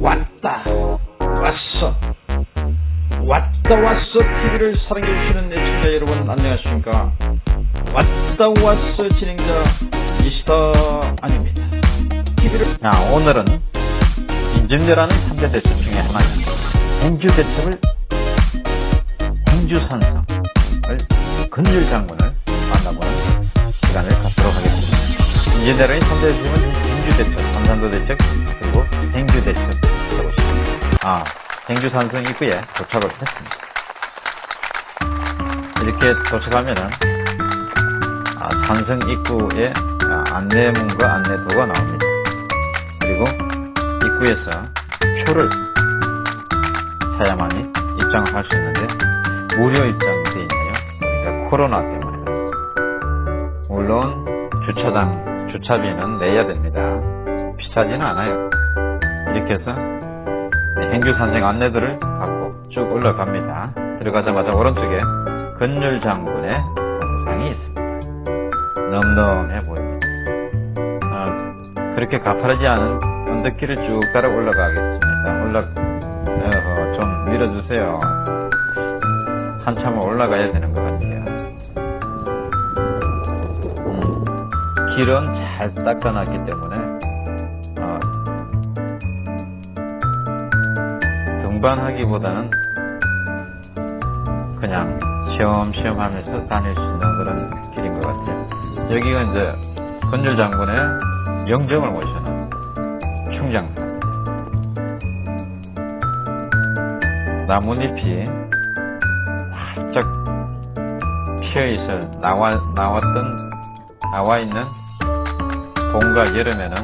왔다 왔어. 왔다 왔어 TV를 사랑해주시는 애청자 여러분 안녕하십니까? 왔다 왔어 진행자 미스터 아닙니다. TV를 자 오늘은 인증제라는 3대 대첩 중에 하나인 행주 대첩을 행주산성을 근율 장군을 만나보는 시간을 갖도록 하겠습니다. 인증제라는 3대 대첩은 행주 대첩, 삼산도 대첩, 행주 대첩 아 행주 산성 입구에 도착을 했습니다. 이렇게 도착하면은 아, 산성 입구에 아, 안내문과 안내도가 나옵니다. 그리고 입구에서 표를 사야만이 입장을 할 수 있는데 무료 되어 있네요. 그러니까 코로나 때문에 물론 주차장 주차비는 내야 됩니다. 비싸지는 않아요. 이렇게 해서 행주 산생 안내들을 받고 쭉 올라갑니다. 들어가자마자 오른쪽에 건율 장군의 동상이 있습니다. 넘넘해 보입니다. 아, 그렇게 가파르지 않은 언덕길을 쭉 따라 올라가겠습니다. 올라, 어, 좀 밀어주세요. 한참을 올라가야 되는 것 같아요. 음, 길은 잘 닦아놨기 때문에 등반하기보다는 그냥 시험시험 하면서 다닐 수 있는 그런 길인 것 같아요. 여기가 이제 건율 장군의 영정을 모시는 충장사. 나뭇잎이 활짝 피어있어 나와, 나왔던, 나와 있는 봄과 여름에는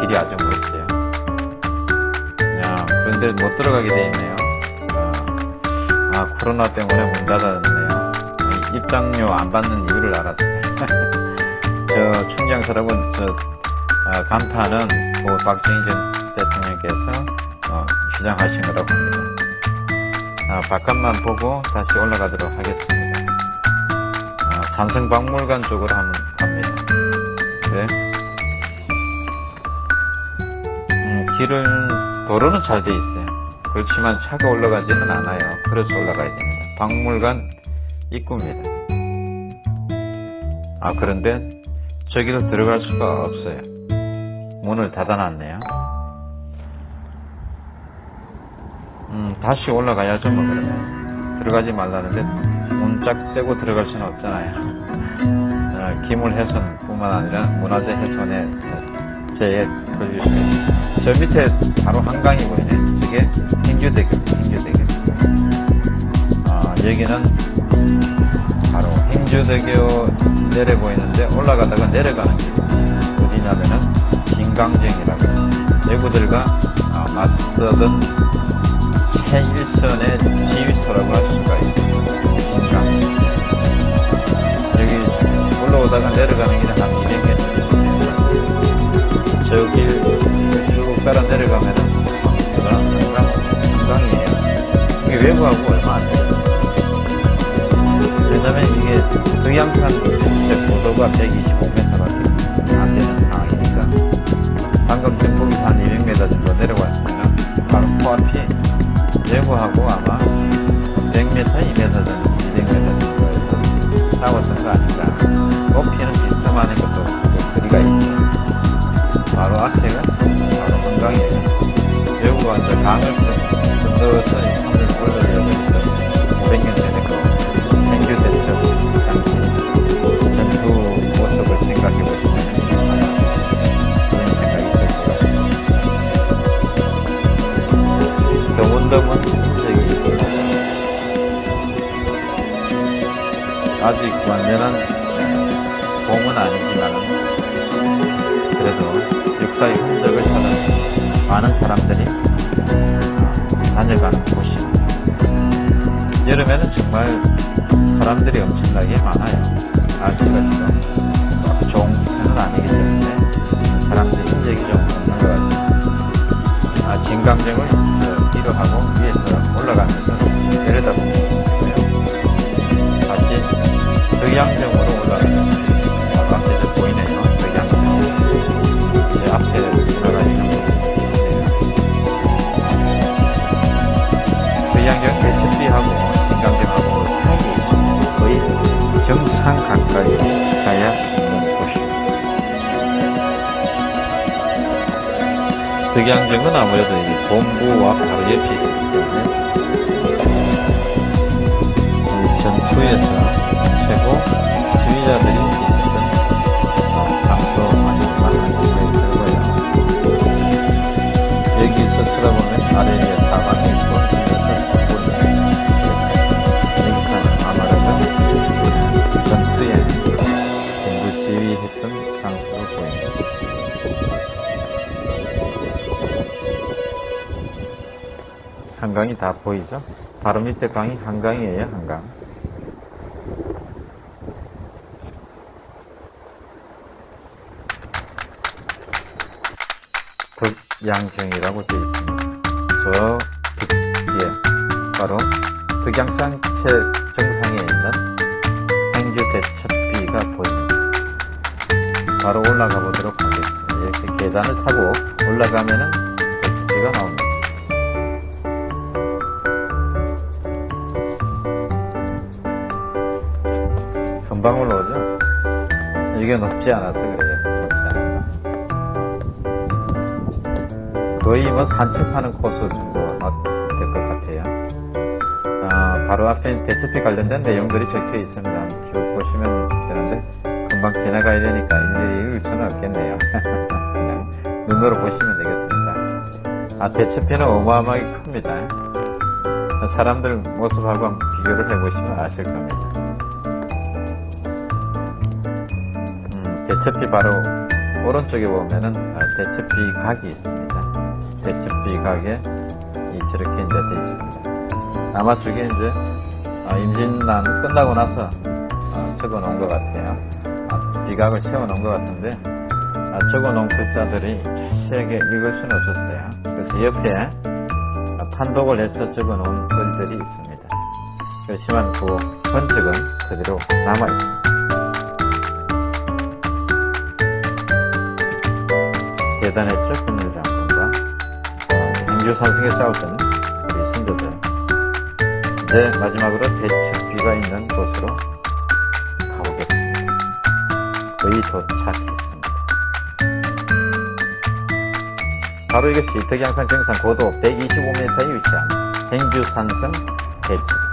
길이 아주 멋져요. 그런데 못 들어가게 되어 있네요. 아, 아, 코로나 때문에 문 닫았네요. 입장료 안 받는 이유를 알았어요. 저 충장 사람은 저 아, 간판은 뭐 박정희 전 대통령께서 어, 시장하신 거라고 합니다. 아, 바깥만 보고 다시 올라가도록 하겠습니다. 아, 삼성박물관 쪽으로 한번 갑니다. 네. 음, 길은 도로는 잘 돼 있어요. 그렇지만 차가 올라가지는 않아요. 그래서 올라가야 됩니다. 박물관 입구입니다. 아 그런데 저기로 들어갈 수가 없어요. 문을 닫아놨네요. 음 다시 올라가야죠 뭐 그러면 들어가지 말라는데 문짝 떼고 들어갈 수는 없잖아요. 어, 기물훼손 뿐만 아니라 문화재 훼손에 제에 걸리죠. 저 밑에 바로 한강이 보이네. 저게 행주대교, 행주대교. 아, 여기는 바로 행주대교 내려 보이는데 올라가다가 내려가는 길. 어디냐면은 진강정이라고. 내구들과 아, 맞서던 최일선의 지휘소라고 할 수가 있어요. 진강. 여기 올라오다가 내려가는 길은 한 200m. 저길 따라 내려가면은 한강, 한강이에요. 이게 외부하고 얼마 안 돼요. 왜냐면 이게 동양산 고도가 125m밖에 안 되는 상황이니까 방금 한 200m 정도 내려왔으면 바로 코앞이 외부하고 아마 100m, 2m 정도, 200m 정도에서 싸웠던 거 아닌가. 높이는 비슷한 것도 거리가 있죠. 바로 앞에가 외국가 이제 강을 든든히 손을 올리려고 했던 500년 전에 그 행주대첩 당시 전투 모습을 생각해 보시면 그런 생각이 있을 것 같아요. 더문더문 저기 아직 완전한 봄은 아니지만 그래도 역사의 흔적을 찾아 많은 사람들이 다녀가는 곳입니다. 여름에는 정말 사람들이 엄청나게 많아요. 날씨가 좀 좋은 편은 아니기 때문에 사람들이 흔적이 좀 없는 것 같아요. 아, 진강정을 뒤로 하고 위에서 올라가면서 내려다보고 가까이 가야 있는 곳입니다. 득양경은 아무래도 이제 본부와 바로 옆에 있기 때문에 전투에서 최고 지휘자들이 한강이 다 보이죠? 바로 밑에 강이 한강이에요, 한강. 덕양정이라고 되어 있습니다. 저 뒤에 바로 덕양산 최정상에 있는 행주 대첩비가 보입니다. 바로 올라가 보도록 하겠습니다. 이렇게 계단을 타고 올라가면은 대첩비가 나옵니다. 금방 올라오죠? 이게 높지 않아서 그래요. 높지 않아서. 거의 뭐 산책하는 코스 정도 될것 같아요. 아, 바로 앞에 대체피 관련된 내용들이 적혀 있습니다. 쭉 보시면 되는데, 금방 지나가야 되니까 일일이 읽을 수는 없겠네요. 그냥 눈으로 보시면 되겠습니다. 아, 대체피는 어마어마하게 큽니다. 사람들 모습하고 비교를 해보시면 아실 겁니다. 대첩비 바로 오른쪽에 보면은 아, 대첩비 각이 있습니다. 대첩비 각에 이 저렇게 이제 돼 있습니다. 아마 저게 이제 아, 임진란 끝나고 나서 아, 적어 놓은 것 같아요. 아, 비각을 채워 놓은 것 같은데 아, 적어 놓은 글자들이 세게 읽을 수는 없었어요. 그래서 옆에 아, 판독을 해서 적어 놓은 글들이 있습니다. 그렇지만 그 전적은 그대로 남아 있습니다. 대단했죠, 국민장군과 행주 선생에 싸웠던 우리 선조들. 이제 마지막으로 대첩비가 있는 곳으로 가보겠습니다. 거의 도착했습니다. 바로 이것이 덕양산 정상 고도 125m에 위치한 행주산성 대첩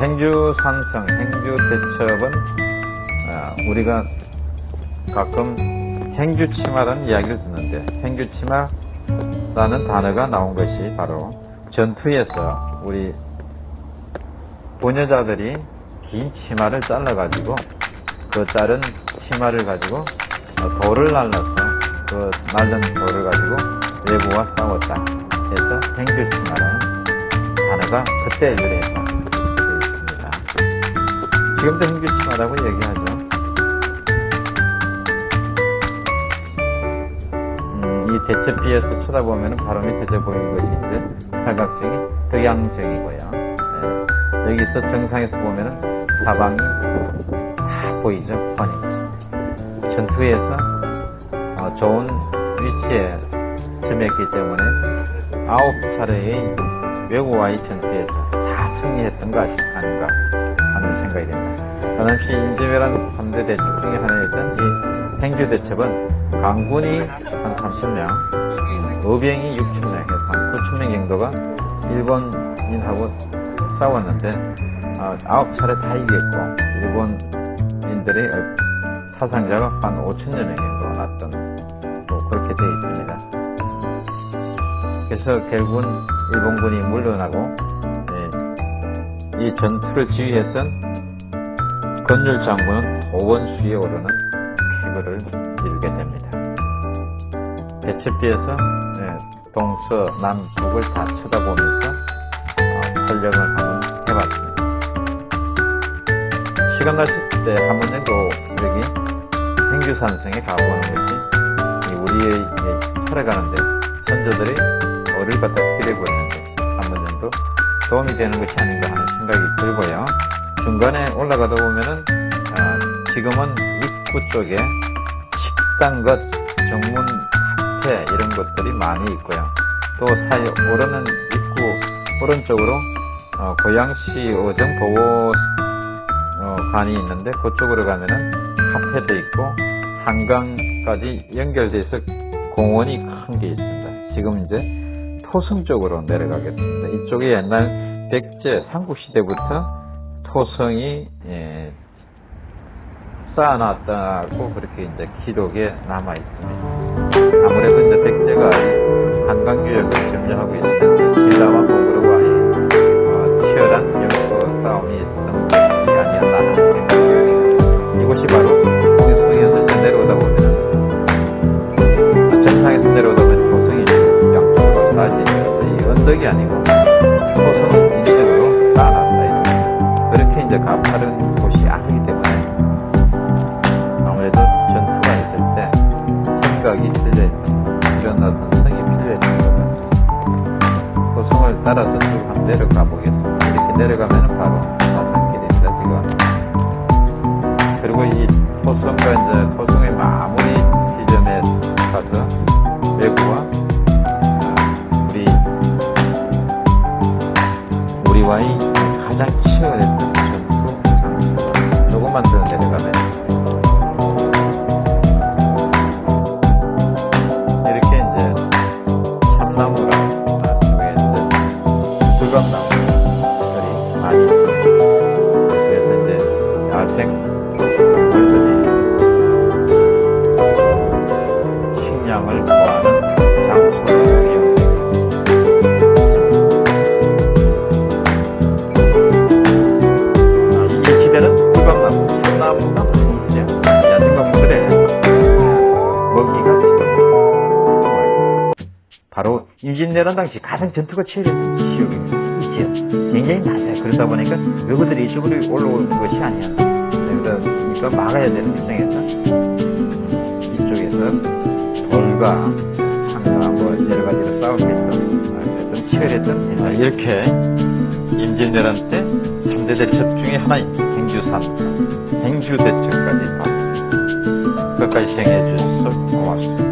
행주 산성, 행주 대첩은 아, 우리가 가끔 행주치마라는 이야기를 듣는데 행주치마라는 단어가 나온 것이 바로 전투에서 우리 부녀자들이 긴 치마를 잘라가지고 그 자른 치마를 가지고 어, 돌을 날라서 그 날른 돌을 가지고 외부와 싸웠다 해서 행주치마라는 단어가 그때 있습니다. 지금도 행주치마라고 얘기하죠. 음, 이 대체비에서 쳐다보면 밑에 저 보이는 것이 이제 팔각정이 덕양정이고요. 예, 여기서 정상에서 보면은 사방이 다 보이죠, 훤히. 전투에서 어, 좋은 위치에 점했기 때문에 아홉 차례의 외국와의 전투에서 다 승리했던 것 아닌가 당시 임진왜란 3대 대첩 중에 하나였던 이 행주대첩은 강군이 한 30명, 의병이 6천명 해서 한 9천명 정도가 일본인하고 싸웠는데 어, 아홉 차례 다 이겼고 일본인들의 사상자가 한 5천여 명 정도 났던 뭐 그렇게 되어 있습니다. 그래서 결국은 일본군이 물러나고 예, 이 전투를 지휘했던 건율 장군은 도원수에 오르는 쾌거를 이루게 됩니다. 대첩비에서 예, 동서, 남, 북을 다 쳐다보면서 어, 설명을 한번 해봤습니다. 시간 나실 때 한번 정도 여기 행주산성에 가보는 것이 이 우리의 이 살아가는데 선조들이 어를 갖다 기대보였는데 한 번 정도 도움이 되는 것이 아닌가 하는 생각이 들고요. 중간에 올라가다 보면은 아, 지금은 입구 쪽에 식당 것, 정문 카페 이런 것들이 많이 있고요. 또 사이 오르는 입구 오른쪽으로 어, 고양시 어정 보호 어, 있는데 그쪽으로 가면은 카페도 있고 한강까지 연결돼서 공원이 큰 게 있습니다. 지금 이제 토성 쪽으로 내려가겠습니다. 이쪽에 옛날 백제 삼국시대부터 토성이 예, 쌓아놨다고 그렇게 이제 기록에 남아 있습니다. 아무래도 이제 백제가 이 한강 유역을 점령하고 신 어떤 성이 같아요. 그 성을 따라서 쭉 한번 내려가 보겠습니다. 이렇게 내려가면 바로 20내란 당시 가장 전투가 치열했던 지역입니다. 굉장히 낮아요. 그러다 보니까 외국들이 이쪽으로 올라오는 것이 아니었나. 그러니까 막아야 되는 입장에서 이쪽에서 돌과 상과 뭐 여러 가지로 싸움했던 그랬던 치열했던 옛날 아, 이렇게 임진왜란 때 3대 대첩 중에 하나인 행주산, 행주대첩까지 다 끝까지 시행해 주셔서 고맙습니다.